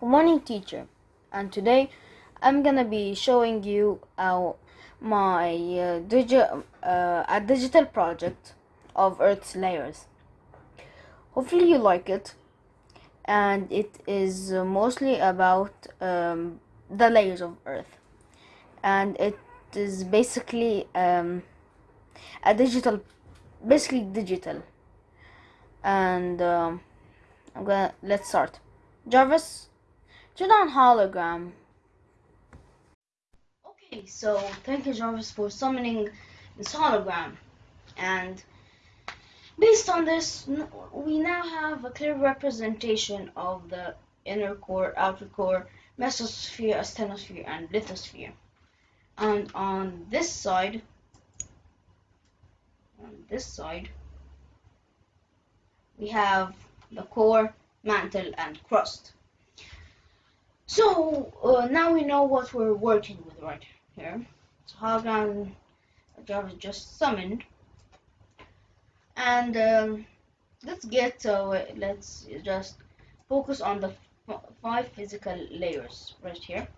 Good morning, teacher. And today I'm gonna be showing you uh, my uh, uh, a digital project of Earth's layers. Hopefully you like it, and it is mostly about um, the layers of Earth, and it is basically um, a digital, basically digital. And um, I'm gonna let's start. Jarvis, turn on hologram. Okay, so thank you, Jarvis, for summoning this hologram. And based on this, we now have a clear representation of the inner core, outer core, mesosphere, asthenosphere, and lithosphere. And on this side, on this side, we have the core, mantle, and crust. So uh, now we know what we're working with right here. So hologram Jarvis just summoned, and um, let's get uh, let's just focus on the five physical layers right here.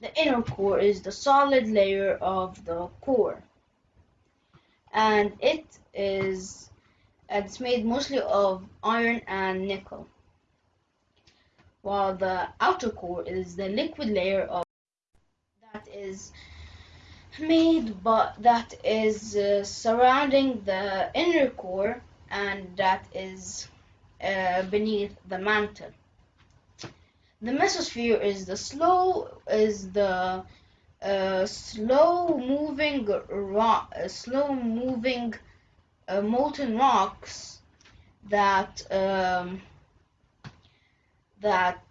The inner core is the solid layer of the core, and it is it's made mostly of iron and nickel while the outer core is the liquid layer of that is made but that is uh, surrounding the inner core and that is uh, beneath the mantle. The mesosphere is the slow is the uh, slow moving rock uh, slow moving uh, molten rocks that um, that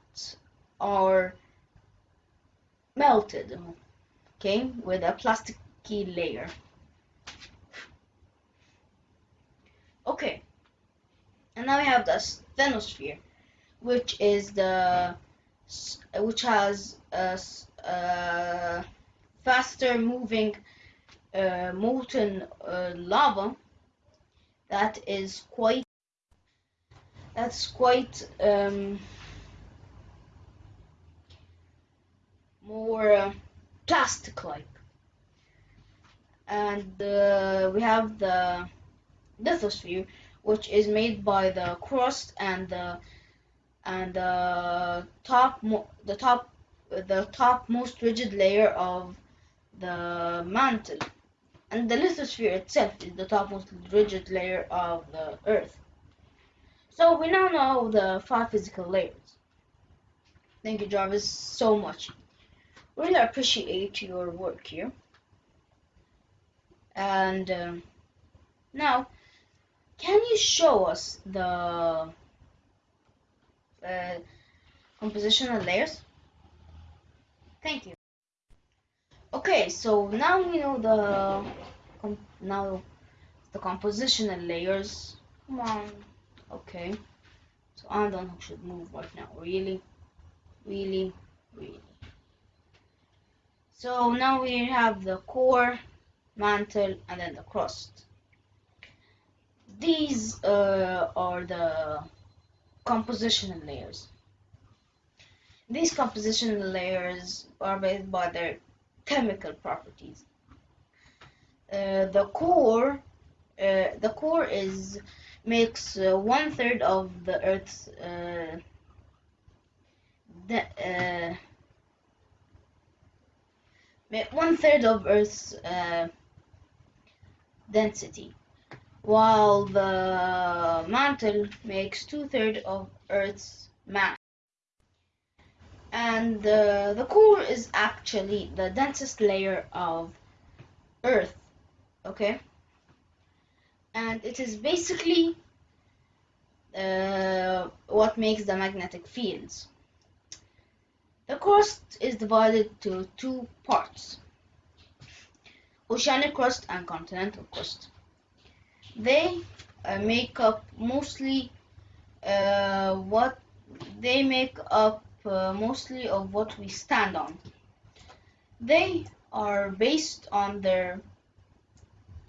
are melted okay with a plasticky layer. Okay and now we have the asthenosphere which is the which has a faster moving uh, molten uh, lava that is quite that's quite um, more uh, plastic like and uh, we have the lithosphere which is made by the crust and the and the top the top the top most rigid layer of the mantle and the lithosphere itself is the top most rigid layer of the earth. So we now know the five physical layers. Thank you jarvis so much really appreciate your work here. And um, now can you show us the uh, compositional layers? Thank you. Okay so now we know the now the compositional layers. Come on. Okay. So one who should move right now. Really? Really? Really so now we have the core mantle and then the crust. These uh, are the compositional layers. These compositional layers are based by their chemical properties. Uh, the core uh, the core is makes uh, one third of the earth's uh, de- uh, one third of earth's uh, density while the mantle makes two thirds of earth's mass. And uh, the core is actually the densest layer of earth okay? And it is basically uh, what makes the magnetic fields the crust is divided to two parts. Oceanic crust and continental crust. They uh, make up mostly uh, what they make up uh, mostly of what we stand on. They are based on their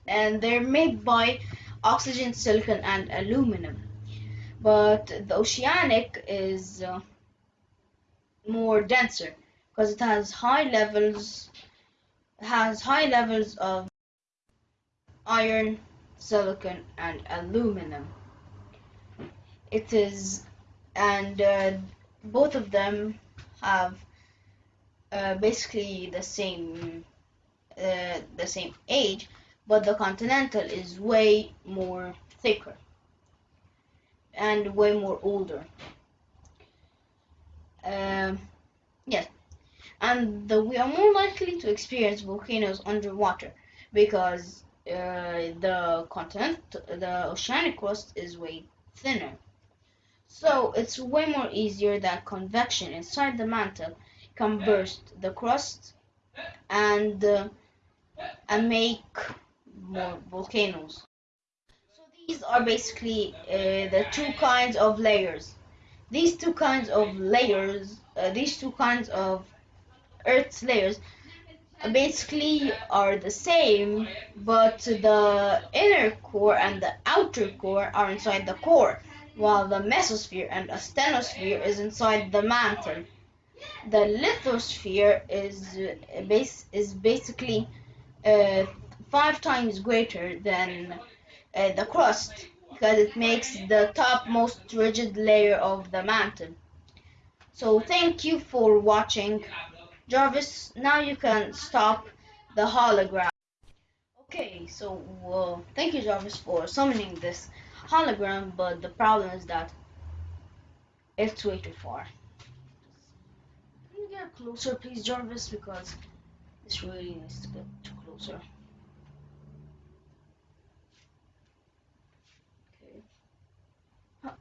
and they're made by oxygen, silicon, and aluminum. But the oceanic is uh, more denser because it has high levels has high levels of iron, silicon, and aluminum. It is, and uh, both of them have uh, basically the same uh, the same age, but the Continental is way more thicker and way more older. Um, yes, and the, we are more likely to experience volcanoes underwater because uh, the continent, the oceanic crust is way thinner. So it's way more easier that convection inside the mantle can burst the crust and uh, and make more volcanoes. So these are basically uh, the two kinds of layers. These two kinds of layers, uh, these two kinds of Earth's layers basically are the same, but the inner core and the outer core are inside the core, while the mesosphere and asthenosphere is inside the mantle. The lithosphere is base is basically uh, five times greater than uh, the crust because it makes the top most rigid layer of the mountain. So thank you for watching. Jarvis, now you can stop the hologram. Okay, so uh, thank you Jarvis for summoning this hologram, but the problem is that it's way too far. Can you get closer please Jarvis because this really needs to get closer. Okay. Huh.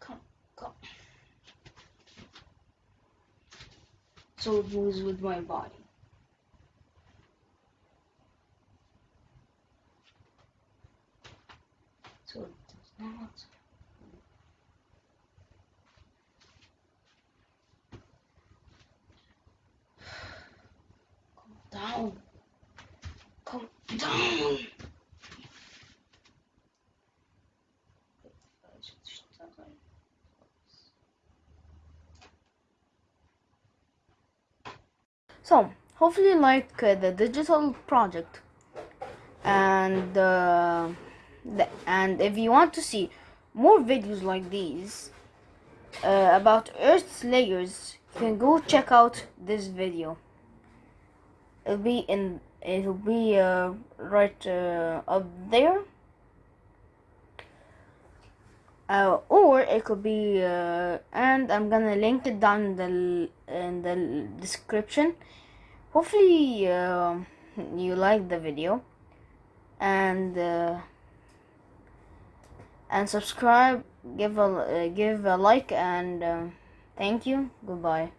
Come, come. So it moves with my body. So it does not. down. Come down. So, hopefully you like uh, the digital project. And uh, the, and if you want to see more videos like these uh, about Earth's layers, you can go check out this video. It'll be in it'll be uh, right uh, up there uh, or it could be uh, and I'm gonna link it down in the in the description. Hopefully uh, you like the video. And uh, and subscribe give a uh, give a like and uh, thank you. Goodbye